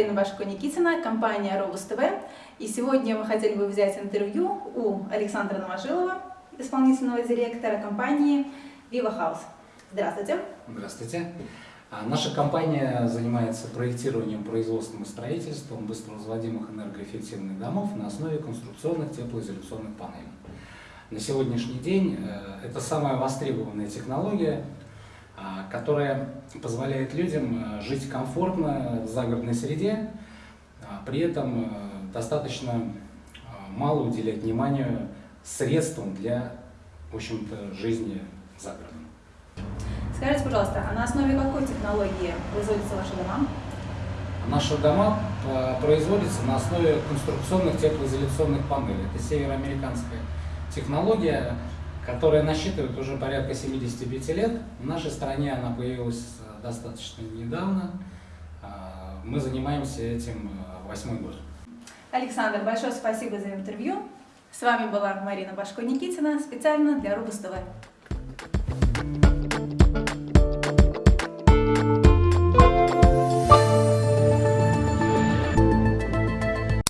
Марина Башко-Никитина, компания Робус ТВ. И сегодня мы хотели бы взять интервью у Александра Новожилова, исполнительного директора компании Viva House. Здравствуйте. Здравствуйте. А, Наша компания занимается проектированием, производством и строительством быстровозводимых энергоэффективных домов на основе конструкционных теплоизоляционных панелей. На сегодняшний день э, это самая востребованная технология, которая позволяет людям э, жить комфортно в загородной среде, а, при этом э, достаточно э, мало уделять внимания средствам для, в общем-то, жизни за городом. Скажите, пожалуйста, а на основе какой технологии производятся ваши дома? Наши дома производятся на основе конструкционных теплоизоляционных панелей. Это североамериканская технология, которая насчитывает уже порядка 75 лет. В нашей стране она появилась э, достаточно недавно. А, Мы занимаемся этим э, восьмой год. Александр, большое спасибо за интервью. С вами была Марина Башко-Никитина специально для Рубус ТВ.